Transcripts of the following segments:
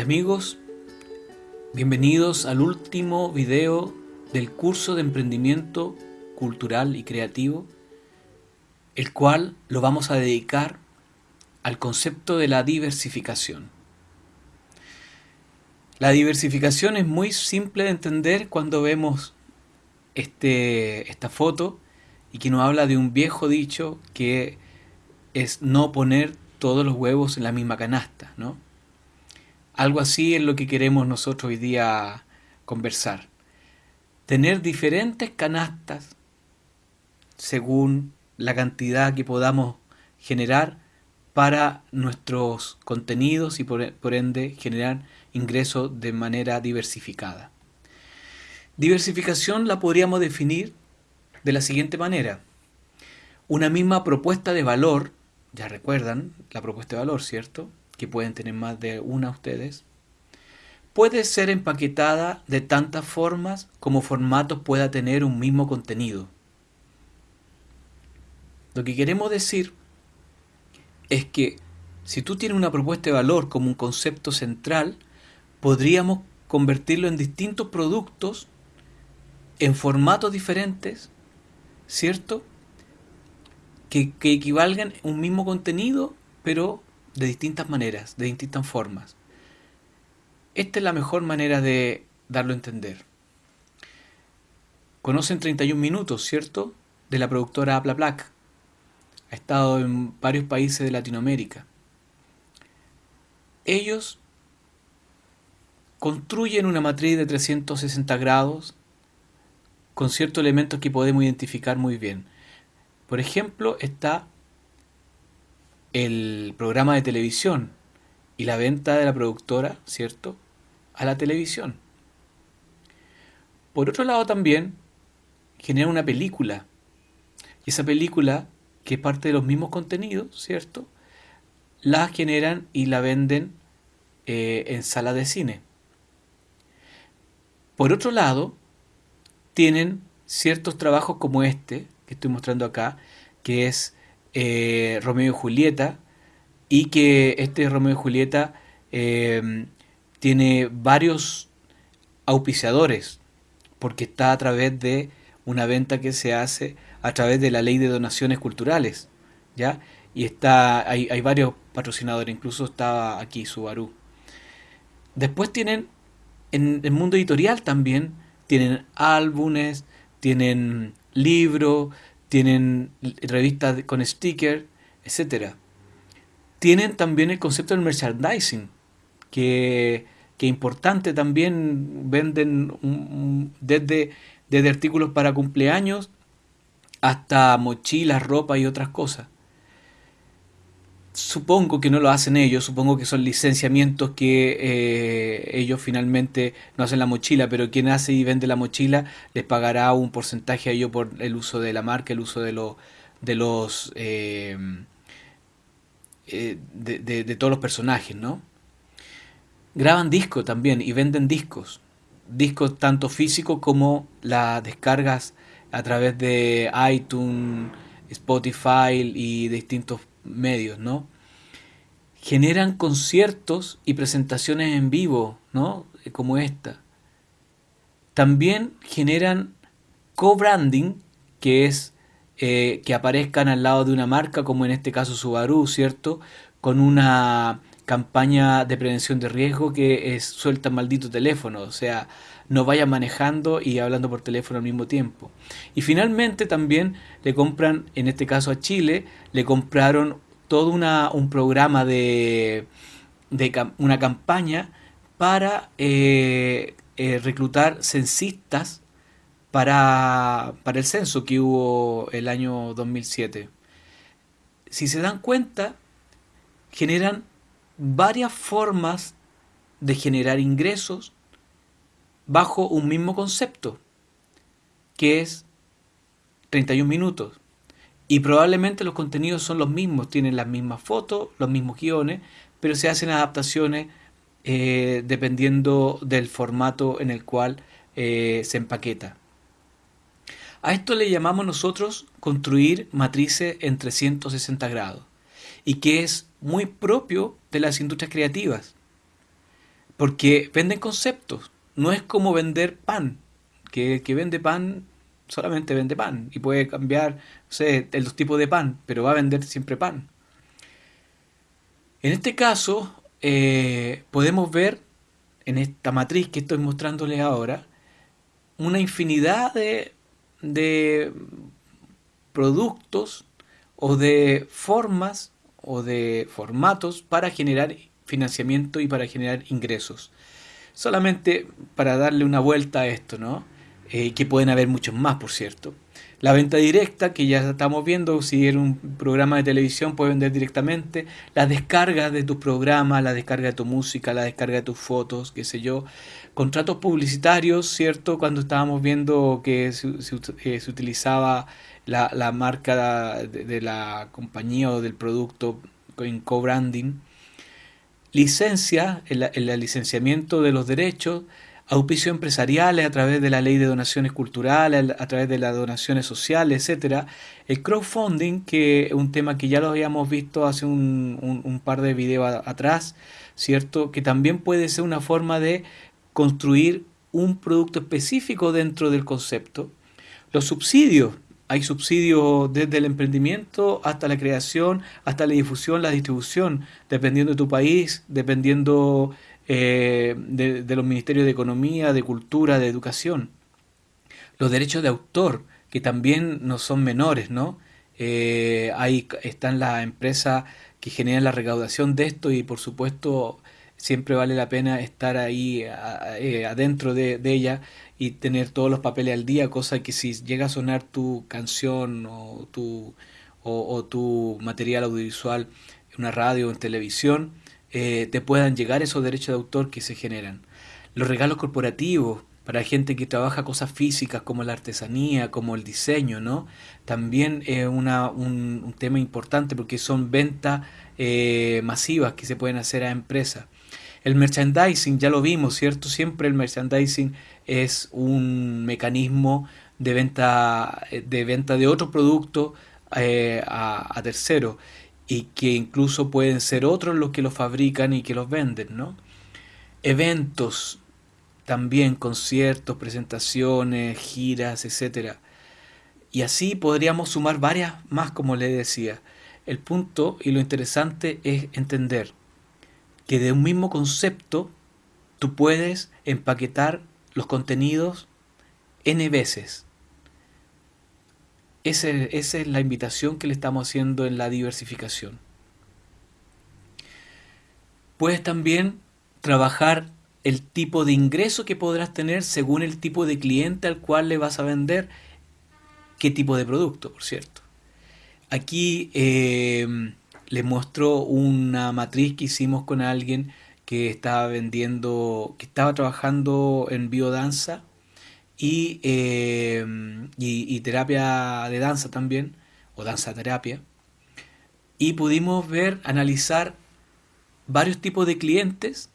Amigos, bienvenidos al último video del curso de emprendimiento cultural y creativo, el cual lo vamos a dedicar al concepto de la diversificación. La diversificación es muy simple de entender cuando vemos este, esta foto y que nos habla de un viejo dicho que es no poner todos los huevos en la misma canasta, ¿no? Algo así es lo que queremos nosotros hoy día conversar. Tener diferentes canastas según la cantidad que podamos generar para nuestros contenidos y por, ende generar ingresos de manera diversificada. Diversificación la podríamos definir de la siguiente manera. Una misma propuesta de valor, ya recuerdan la propuesta de valor, ¿cierto? Que pueden tener más de una ustedes, puede ser empaquetada de tantas formas como formatos pueda tener un mismo contenido. Lo que queremos decir es que si tú tienes una propuesta de valor como un concepto central, podríamos convertirlo en distintos productos en formatos diferentes, ¿cierto? Que, que equivalgan un mismo contenido, pero de distintas maneras, de distintas formas. Esta es la mejor manera de darlo a entender. Conocen 31 minutos, ¿cierto? De la productora Apla Black. Ha estado en varios países de Latinoamérica. Ellos construyen una matriz de 360 grados con ciertos elementos que podemos identificar muy bien. Por ejemplo, está el programa de televisión y la venta de la productora, ¿cierto?, a la televisión. Por otro lado también genera una película. Y esa película, que es parte de los mismos contenidos, ¿cierto?, la generan y la venden eh, en sala de cine. Por otro lado, tienen ciertos trabajos como este, que estoy mostrando acá, que es eh, Romeo y Julieta, y que este Romeo y Julieta eh, tiene varios auspiciadores, porque está a través de una venta que se hace a través de la ley de donaciones culturales, ¿ya? Y está, hay, hay varios patrocinadores, incluso está aquí Subaru. Después tienen, en el mundo editorial también, tienen álbumes, tienen libros, tienen revistas con stickers, etc. Tienen también el concepto del merchandising, que, es importante también, venden desde, desde artículos para cumpleaños hasta mochilas, ropa y otras cosas. Supongo que no lo hacen ellos, supongo que son licenciamientos que eh, ellos finalmente no hacen la mochila, pero quien hace y vende la mochila les pagará un porcentaje a ellos por el uso de la marca, el uso de, de los eh, eh, de, todos los personajes, ¿no? Graban discos también y venden discos, discos tanto físicos como las descargas a través de iTunes, Spotify y distintos medios, ¿no? Generan conciertos y presentaciones en vivo, ¿no? Como esta. También generan co-branding, que es eh, que aparezcan al lado de una marca, como en este caso Subaru, ¿cierto? Con una campaña de prevención de riesgo que es suelta maldito teléfono, o sea, no vaya manejando y hablando por teléfono al mismo tiempo. Y finalmente también le compran, en este caso a Chile, le compraron todo una, un programa de, de, una campaña para eh, eh, reclutar censistas para, para el censo que hubo el año 2007. Si se dan cuenta, generan varias formas de generar ingresos bajo un mismo concepto, que es 31 minutos. Y probablemente los contenidos son los mismos, tienen las mismas fotos, los mismos guiones, pero se hacen adaptaciones eh, dependiendo del formato en el cual eh, se empaqueta. A esto le llamamos nosotros construir matrices en 360 grados y que es muy propio de las industrias creativas. Porque venden conceptos. No es como vender pan. Que que vende pan solamente vende pan y puede cambiar no sé, los tipos de pan, pero va a vender siempre pan. En este caso, eh, podemos ver en esta matriz que estoy mostrándoles ahora una infinidad de, de productos o de formas o de formatos para generar financiamiento y para generar ingresos. Solamente para darle una vuelta a esto, ¿no? Eh, que pueden haber muchos más, por cierto. La venta directa, que ya estamos viendo, si era un programa de televisión, puede vender directamente. La descarga de tus programas, la descarga de tu música, la descarga de tus fotos, qué sé yo. Contratos publicitarios, ¿cierto? Cuando estábamos viendo que se, eh, utilizaba la, marca de, la compañía o del producto en co-branding. Licencia, el licenciamiento de los derechos auspicio empresariales a través de la ley de donaciones culturales, a través de las donaciones sociales, etcétera. El crowdfunding, que es un tema que ya lo habíamos visto hace un, par de videos atrás, ¿cierto? Que también puede ser una forma de construir un producto específico dentro del concepto. Los subsidios, hay subsidios desde el emprendimiento hasta la creación, hasta la difusión, la distribución, dependiendo de tu país, dependiendo eh, de, los ministerios de Economía, de Cultura, de Educación. Los derechos de autor, que también no son menores, ¿no? Eh, ahí están las empresas que generan la recaudación de esto y por supuesto siempre vale la pena estar ahí eh, adentro de, ella y tener todos los papeles al día, cosa que si llega a sonar tu canción o tu, o tu material audiovisual en una radio o en televisión, eh, te puedan llegar esos derechos de autor que se generan. Los regalos corporativos para gente que trabaja cosas físicas como la artesanía, como el diseño, ¿no? También es una, un, tema importante porque son ventas eh, masivas que se pueden hacer a empresas. El merchandising, ya lo vimos, ¿cierto? Siempre el merchandising es un mecanismo de venta de, venta de otro producto eh, a, a terceros y que incluso pueden ser otros los que los fabrican y que los venden, ¿no? Eventos, también conciertos, presentaciones, giras, etc. Y así podríamos sumar varias más, como le decía. El punto y lo interesante es entender que de un mismo concepto tú puedes empaquetar los contenidos n veces esa es la invitación que le estamos haciendo en la diversificación. Puedes también trabajar el tipo de ingreso que podrás tener según el tipo de cliente al cual le vas a vender qué tipo de producto, por cierto. Aquí eh, le muestro una matriz que hicimos con alguien que estaba vendiendo, que estaba trabajando en biodanza Em, y, y, terapia de danza también, o danza terapia. Y pudimos ver, analizar varios tipos de clientes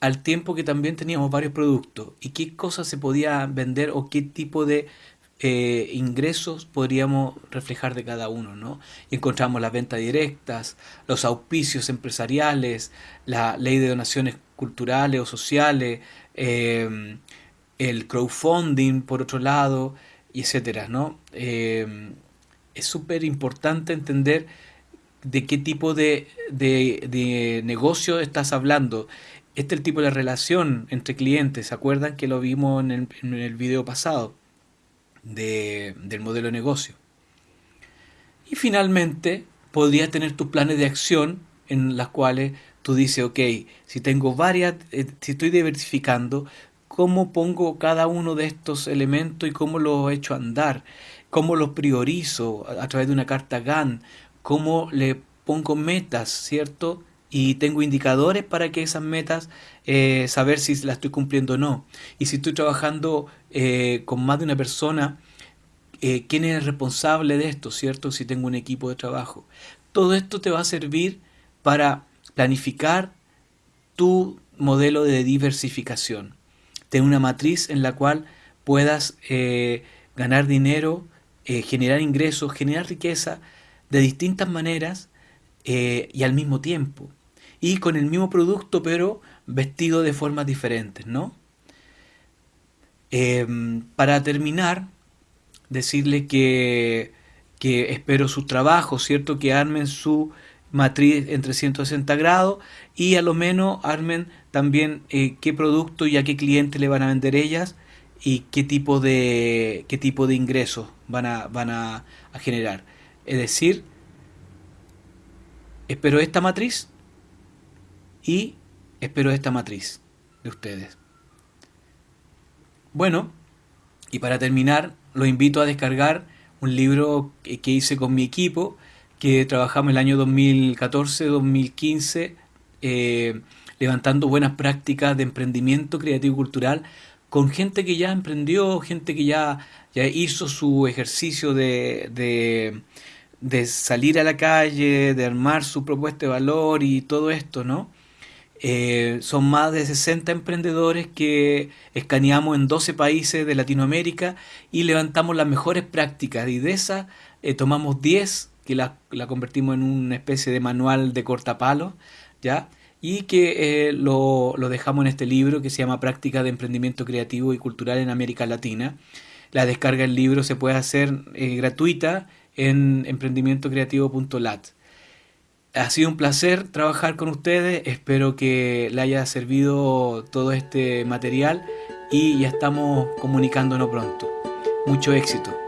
al tiempo que también teníamos varios productos y qué cosas se podía vender o qué tipo de eh, ingresos podríamos reflejar de cada uno, ¿no? Y encontramos las ventas directas, los auspicios empresariales, la ley de donaciones culturales o sociales, eh, el crowdfunding por otro lado, y etcétera, ¿no? Eh, es súper importante entender de qué tipo de, de, negocio estás hablando. Este es el tipo de relación entre clientes. ¿Se acuerdan que lo vimos en el, en el video pasado de, del modelo de negocio? Y finalmente, podrías tener tus planes de acción en las cuales tú dices, ok, si tengo varias, eh, si estoy diversificando, cómo pongo cada uno de estos elementos y cómo los echo andar, cómo los priorizo a, través de una carta GAN, cómo le pongo metas, ¿cierto? Y tengo indicadores para que esas metas, eh, saber si las estoy cumpliendo o no. Y si estoy trabajando eh, con más de una persona, eh, ¿quién es el responsable de esto, ¿cierto? Si tengo un equipo de trabajo. Todo esto te va a servir para planificar tu modelo de diversificación de una matriz en la cual puedas ganar dinero, generar ingresos, generar riqueza de distintas maneras eh, y al mismo tiempo. Y con el mismo producto, pero vestido de formas diferentes, ¿no? Em, para terminar, decirle que, que espero su trabajo, ¿cierto? Que armen su matriz en 360 grados y a lo menos armen también eh, qué producto y a qué cliente le van a vender ellas y qué tipo de qué tipo de ingresos van a van a generar. Es decir, espero esta matriz y espero esta matriz de ustedes. Bueno, y para terminar, lo invito a descargar un libro que hice con mi equipo, que trabajamos el año 2014-2015, eh, levantando buenas prácticas de emprendimiento creativo y cultural con gente que ya emprendió, gente que ya, ya hizo su ejercicio de, de salir a la calle, de armar su propuesta de valor y todo esto, ¿no? Eh, son más de 60 emprendedores que escaneamos en 12 países de Latinoamérica y levantamos las mejores prácticas y de esas eh, tomamos 10 que la, la, convertimos en una especie de manual de cortapalos, ¿ya? Y que eh, lo, lo, dejamos en este libro que se llama Práctica de Emprendimiento Creativo y Cultural en América Latina. La descarga del libro se puede hacer gratuita en emprendimientocreativo.lat. Ha sido un placer trabajar con ustedes, espero que le haya servido todo este material y ya estamos comunicándonos pronto. Mucho éxito.